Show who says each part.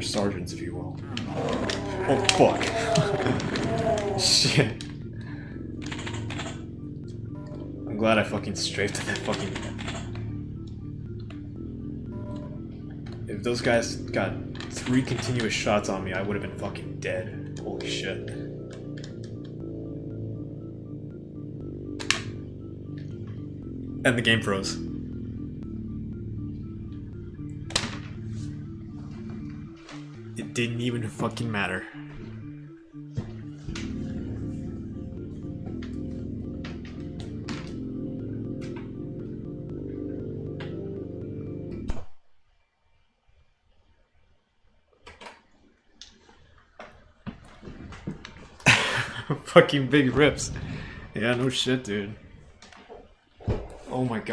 Speaker 1: sergeants, if you will. Oh, fuck. Shit. I'm glad I fucking strafed that fucking... If those guys got three continuous shots on me, I would have been fucking dead. Holy shit. And the game froze. Didn't even fucking matter. fucking big rips. Yeah, no shit, dude. Oh my god.